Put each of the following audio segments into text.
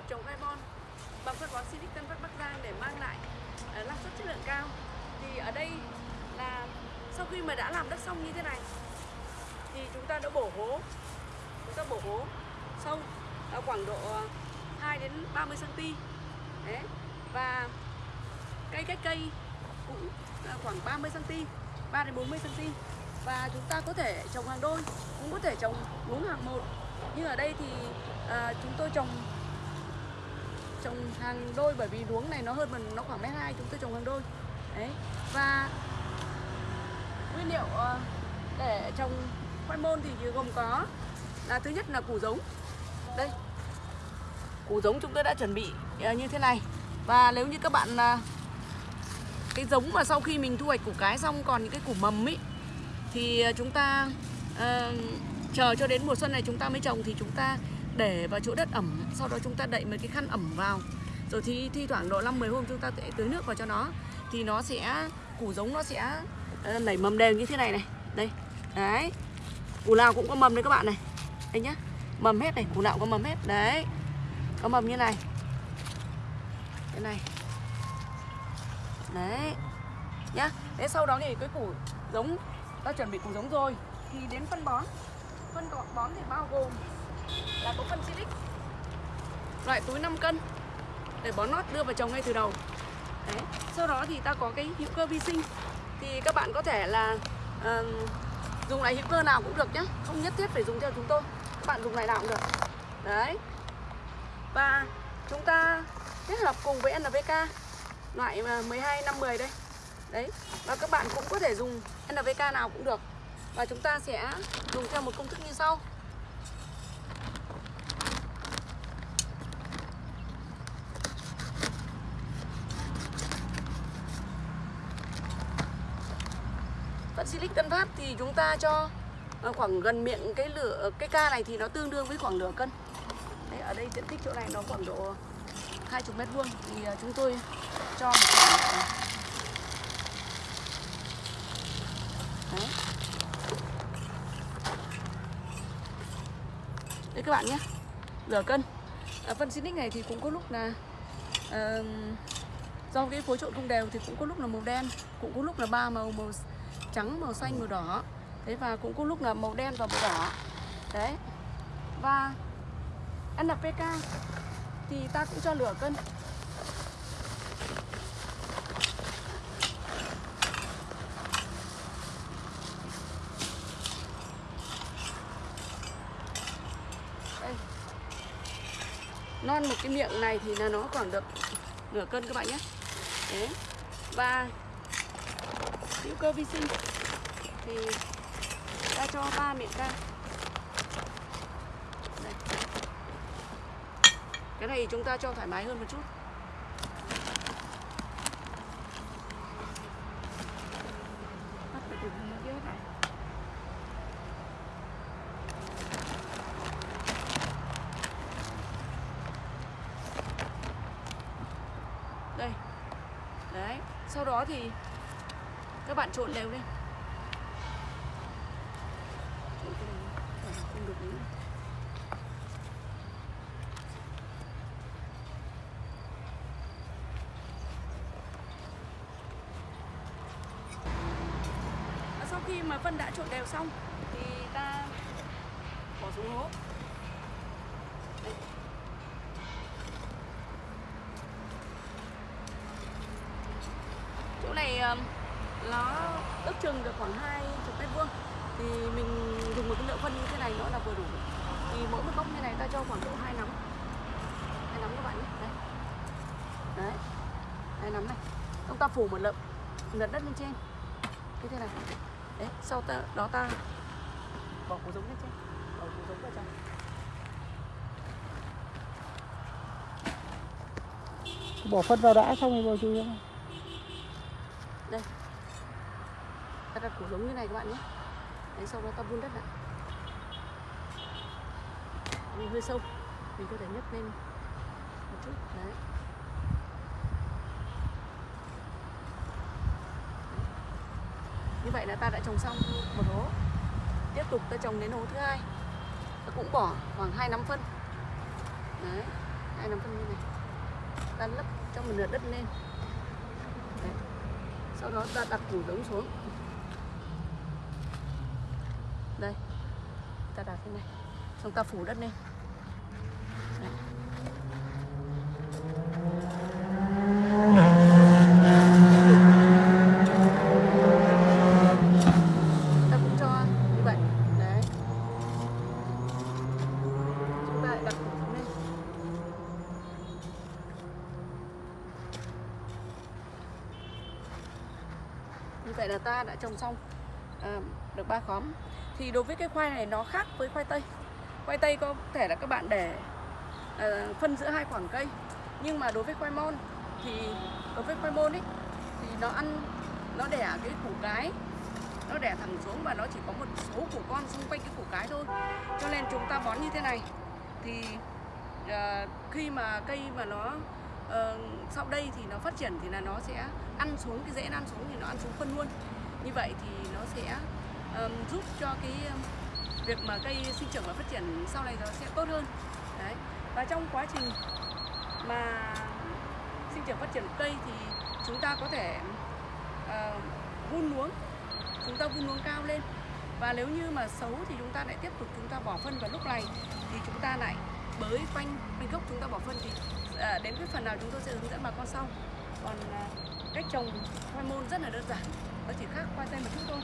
thuật trồng carbon bằng phân bón Silic Tân Phát Bắc Giang để mang lại uh, năng suất chất lượng cao. Thì ở đây là sau khi mà đã làm đất xong như thế này thì chúng ta đã bổ hố chúng ta bổ hố sâu ở khoảng độ 2 đến 30 cm Đấy. và cây cách cây cũng ờ, khoảng 30 cm 3 đến 40 cm và chúng ta có thể trồng hàng đôi cũng có thể trồng luống hàng một nhưng ở đây thì à, chúng tôi trồng trồng hàng đôi bởi vì luống này nó hơn mình nó khoảng mét hai chúng tôi trồng hàng đôi. Đấy và nguyên liệu ờ, để trồng khoai môn thì gồm có là thứ nhất là củ giống. Đây củ giống chúng tôi đã chuẩn bị ờ, như thế này. Và nếu như các bạn cái giống mà sau khi mình thu hoạch củ cái xong còn những cái củ mầm ấy thì ờ, chúng ta uh, chờ cho đến mùa xuân này chúng ta mới trồng thì chúng ta để vào chỗ đất ẩm, sau đó chúng ta đậy mấy cái khăn ẩm vào. Rồi thì thi thoảng độ 5 10 hôm chúng ta sẽ tưới nước vào cho nó. Thì nó sẽ, củ giống nó sẽ ờ, nảy mầm đều như thế này này. Đây, đấy. Củ nào cũng có mầm đấy các bạn này. Đây nhá. Mầm hết này, củ nào có mầm hết. Đấy. Có mầm như này. Cái này. Đấy. Nhá. Thế sau đó thì cái củ giống, ta chuẩn bị củ giống rồi. Thì đến phân bón. Phân bón thì bao gồm là có phân silic. Loại túi 5 cân để bón nót đưa vào trồng ngay từ đầu. Đấy sau đó thì ta có cái hữu cơ vi sinh. Thì các bạn có thể là uh, dùng loại hữu cơ nào cũng được nhé, không nhất thiết phải dùng theo chúng tôi. Các bạn dùng loại nào cũng được. Đấy. Và chúng ta kết hợp cùng với NPK loại 12 5 10 đây. Đấy và các bạn cũng có thể dùng NPK nào cũng được. Và chúng ta sẽ dùng theo một công thức như sau. Phân silic Tân Phát thì chúng ta cho ờ, khoảng gần miệng cái lửa ờ, cái ca này thì nó tương đương với khoảng nửa cân. Đấy, ở đây diện tích chỗ này nó khoảng độ 20 mét vuông thì ờ, chúng tôi cho một khoảng Đấy. Các bạn nhé Nửa cân à, Phân Sinic này thì cũng có lúc là uh, Do cái phối trộn không đều thì cũng có lúc là màu đen Cũng có lúc là ba màu màu trắng, màu xanh, màu đỏ. Đấy và cũng có lúc là màu đen và màu đỏ. Đấy. Và NPK thì ta cũng cho lửa cân. Đây. non một cái miệng này thì là nó khoảng được nửa cân các bạn nhé. Đấy. và hữu cơ vi sinh. Thì ta cho ba miệng cam Đây. cái này chúng ta cho thoải mái hơn một chút. Đây. Đấy, sau đó thì các bạn trộn đều lên không được nữa. Và sau khi mà phân đã trộn đều xong, thì ta bỏ xuống hố Đây. chỗ này nó ước chừng được khoảng 20 mét vuông. Thì mình dùng một cái lượng phân như thế này nữa là vừa đủ. Thì mỗi một gốc như này ta cho khoảng độ hai nắm. Hai nắm các bạn nhé. Đấy đấy. Hai nắm này. Chúng ta phủ một lượng lợn đất lên trên. Như thế này. Đấy sau ta, đó ta bỏ củ giống lên trên. Bỏ củ giống vào trong. Bỏ phân vào đã xong rồi vào. chui ra đây ta đặt củ giống như này các bạn nhé. Đấy sau đó ta vun đất lại Vì hơi sâu. Mình có thể nhấc lên một chút. Đấy. Như vậy là ta đã trồng xong một hố. Tiếp tục ta trồng đến hố thứ hai. Ta cũng bỏ khoảng hai nắm phân. Đấy, hai nắm phân như này. Ta lấp cho một nửa đất lên. Đấy. sau đó ta đặt củ giống xuống đây. Ta đặt thế này. Xong ta phủ đất lên Đấy. ta cũng cho như vậy. Đấy. Chúng ta đặt củ lên như vậy là ta đã trồng xong được ba khóm. Thì đối với cái khoai này nó khác với khoai tây. Khoai tây có thể là các bạn để uh, phân giữa hai khoảng cây. Nhưng mà đối với khoai môn thì đối với khoai môn ấy thì nó ăn nó đẻ cái củ cái. Nó đẻ thẳng xuống và nó chỉ có một số củ con xung quanh cái củ cái thôi. Cho nên chúng ta bón như thế này. Thì uh, khi mà cây mà nó uh, sau đây thì nó phát triển thì là nó sẽ ăn xuống cái rễ ăn xuống thì nó ăn xuống phân luôn. Như vậy thì nó sẽ um, giúp cho cái việc mà cây sinh trưởng và phát triển sau này nó sẽ tốt hơn. Đấy. Và trong quá trình mà sinh trưởng phát triển cây thì chúng ta có thể uh, vun luống. Chúng ta vun luống cao lên. Và nếu như mà xấu thì chúng ta lại tiếp tục chúng ta bỏ phân vào lúc này thì chúng ta lại bới quanh bên gốc chúng ta bỏ phân thì à, đến cái phần nào chúng tôi sẽ hướng dẫn bà con sau. Còn à, cách trồng khoai môn rất là đơn giản nó chỉ khác khoai tây một chút thôi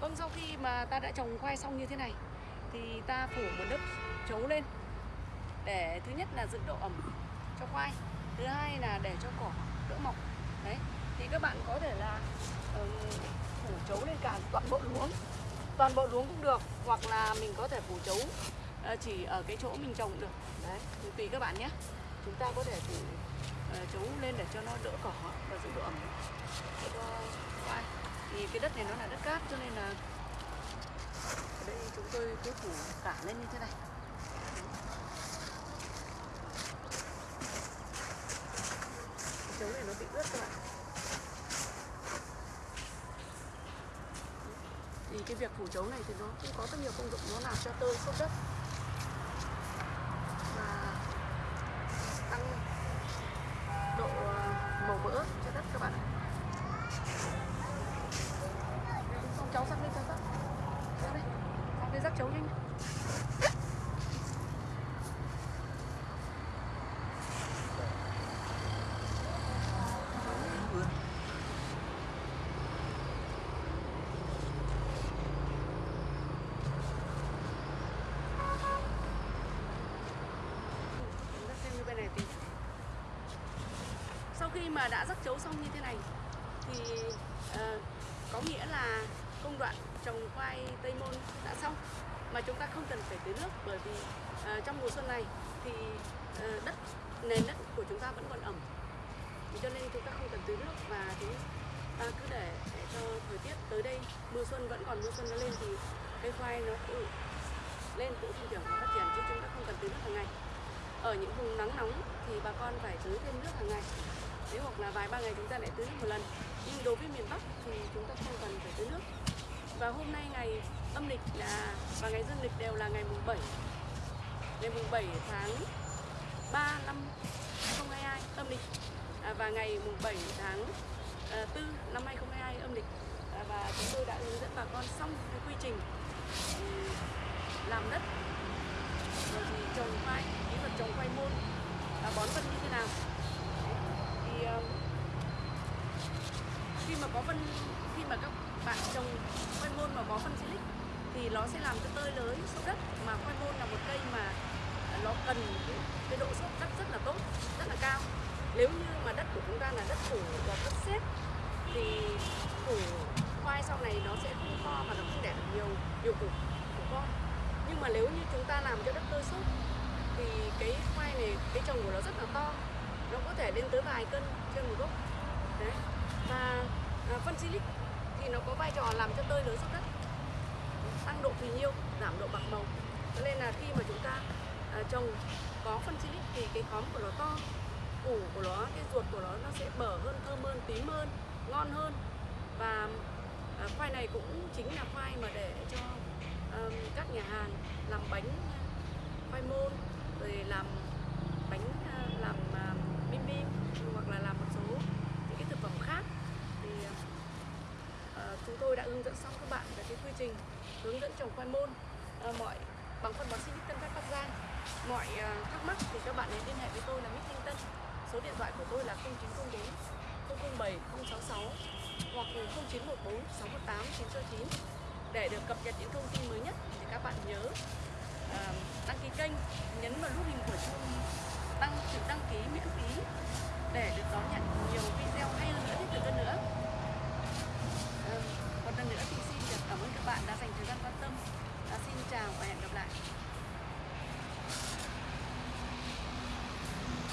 vâng sau khi mà ta đã trồng khoai xong như thế này thì ta phủ một lớp chấu lên để thứ nhất là giữ độ ẩm cho khoai thứ hai là để cho cỏ đỡ mọc. Đấy thì các bạn có thể là ừm, phủ chấu lên cả toàn bộ luống toàn bộ luống cũng được hoặc là mình có thể phủ chấu uh, chỉ ở cái chỗ mình trồng được. Đấy thì tùy các bạn nhé. Chúng ta có thể phủ uh, chấu lên để cho nó đỡ cỏ và giữ độ ẩm cho khoai. Thì cái đất này nó là đất cát cho nên là ở đây chúng tôi cứ phủ cả lên như thế này. Cái chấu này nó bị ướt các bạn. Thì cái việc phủ chấu này thì nó cũng có rất nhiều công dụng, nó làm cho tơi xốp đất và tăng độ ờ, màu mỡ cho đất các bạn ạ xong cháu sắc lên cháu sắc Ra đây rắc chấu nhanh như bên này sau khi mà đã rắc chấu xong như thế này thì uh, có nghĩa là công đoạn trồng khoai tây môn đã xong mà chúng ta không cần phải tưới nước bởi vì uh, trong mùa xuân này thì uh, đất nền đất của chúng ta vẫn còn ẩm. Cho nên chúng ta không cần tưới nước và chúng ta à, cứ để, để cho thời tiết tới đây mưa xuân vẫn còn mưa xuân nó lên thì cây khoai nó tự lên tự sinh trưởng và phát triển chứ chúng ta không cần tưới nước hàng ngày. Ở những vùng nắng nóng thì bà con phải tưới thêm nước hàng ngày. Nếu hoặc là vài ba ngày chúng ta lại tưới nước một lần. Nhưng đối với miền Bắc thì chúng ta không cần phải tưới nước và hôm nay ngày âm lịch là và ngày dương lịch đều là ngày mùng 7 ngày mùng 7 tháng 3 năm 2022 âm lịch. À, và ngày mùng 7 tháng à, 4 năm 2022 âm lịch. À, và chúng tôi đã hướng dẫn bà con xong cái quy trình ừ, làm đất. Rồi thì trồng khoai kỹ thuật trồng khoai môn. Và bón phân như thế nào. Thì ờ, khi mà có phân khi mà các bạn trồng mà có phân silic thì nó sẽ làm cho tơi lới sâu đất. Mà khoai môn là một cây mà nó cần cái, cái độ xốp đất rất là tốt rất là cao. Nếu như mà đất của chúng ta là đất phủ và đất xếp thì củ khoai sau này nó sẽ không to và nó không đẻ được nhiều nhiều củ củ con. Nhưng mà nếu như chúng ta làm cho đất tơi xốp thì cái khoai này cái trồng của nó rất là to. Nó có thể lên tới vài cân trên một gốc. Đấy. Và à, phân silic thì nó có vai trò làm cho tơi lớn xốp đất tăng độ phì nhiêu giảm độ bạc màu. Cho nên là khi mà chúng ta à, trồng có phân silic thì cái khóm của nó to củ của nó cái ruột của nó nó sẽ bở hơn thơm hơn tím hơn ngon hơn. Và à, khoai này cũng chính là khoai mà để cho ờm, các nhà hàng làm bánh à, khoai môn rồi làm bánh à, làm ờ, bim bim hoặc là làm một số những cái thực phẩm khác thì ờ, chúng tôi đã hướng dẫn xong các bạn về cái quy trình hướng dẫn trồng khoai môn. À, mọi bằng phân bón sinh Tân các Bắc Giang mọi à, thắc mắc thì các bạn đến liên hệ với tôi là Mít Thanh Tân. Số điện thoại của tôi là 0904 007 066 hoặc 0914 618 969 để được cập nhật những thông tin mới nhất thì các bạn nhớ à, đăng ký kênh nhấn vào nút hình của chuông đăng chữ đăng ký miễn phí để được đón nhận nhiều video hay hơn nữa thiết thực hơn nữa. bạn đã dành thời gian quan tâm. À, xin chào và hẹn gặp lại.